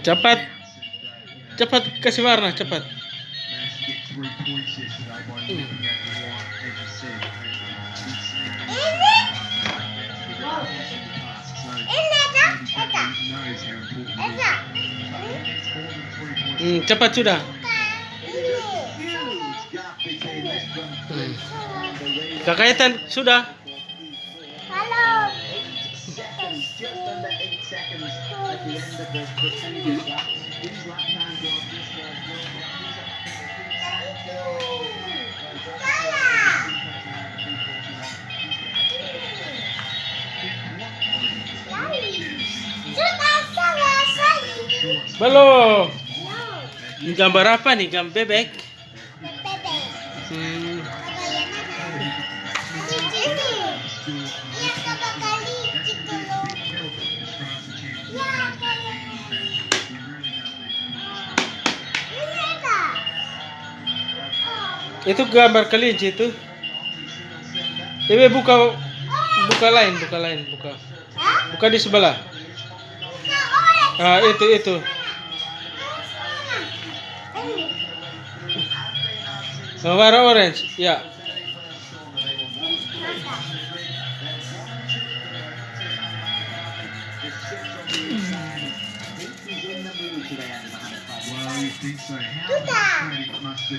Cepat. Cepat kasih warna, cepat. Hmm, cepat sudah. Sudah. Halo. Sudah selesai. Belum. Ini gambar apa nih? Gambar bebek. Itu gambar kelinci itu. Ibe buka buka lain, buka lain, buka. Buka di sebelah. Ah, itu itu. Nah, warna orange. Ya.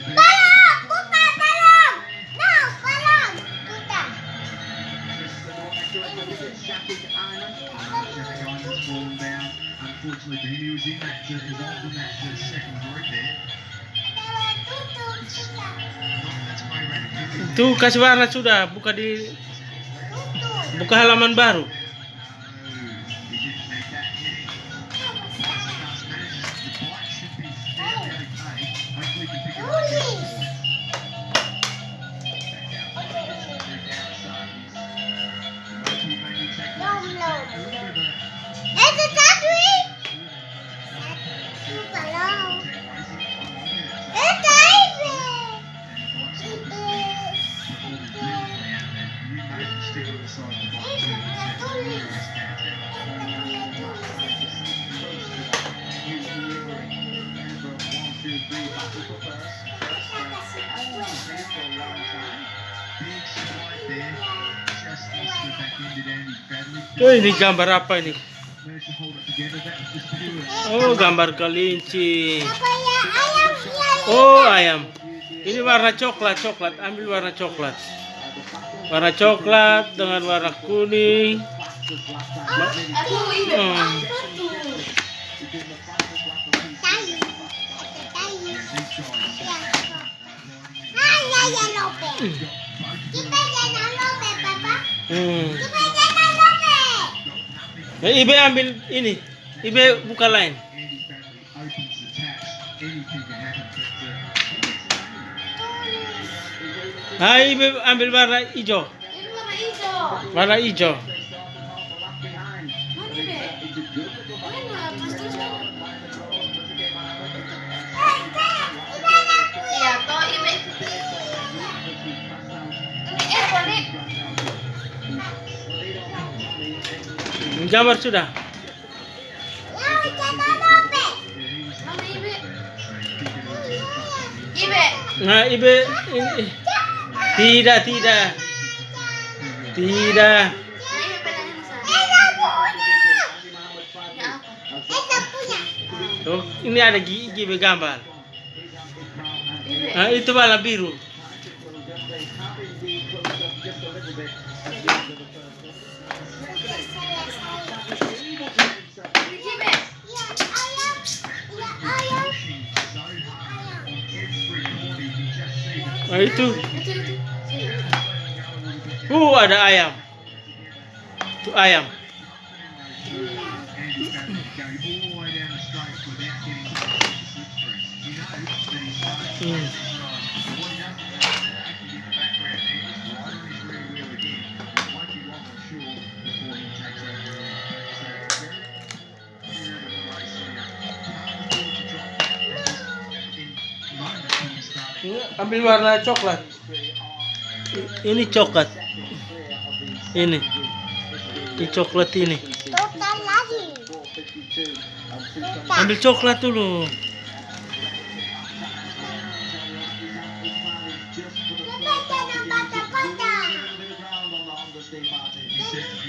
Balong, Uh, second kasih warna sudah, buka di buka halaman baru. Tuh ini gambar apa ini? Oh, gambar kelinci. Oh, ayam. Ini warna coklat, coklat. Ambil warna coklat. Warna coklat dengan warna kuning. Hmm. Ya. Ya ya. Hmm. Lope. Nah, Ibe ambil ini. Ibe buka lain. Ibe ambil warna hijau. Ini warna hijau. Warna hijau. Kan? Iya. Ini eh boleh. Gambar sudah. Ibe. Nah, Ibe ini. Tidak, tidak. Tidak. Tuh, ini ada gigi Ibe gambar. Ibe. Nah, itu warna biru. Nah, itu. Itu itu. Uh, ada ayam. Tuh ayam. Hmm. Ambil warna coklat. Ini coklat. Ini. Ini coklat ini. Ambil coklat dulu. Said, "You.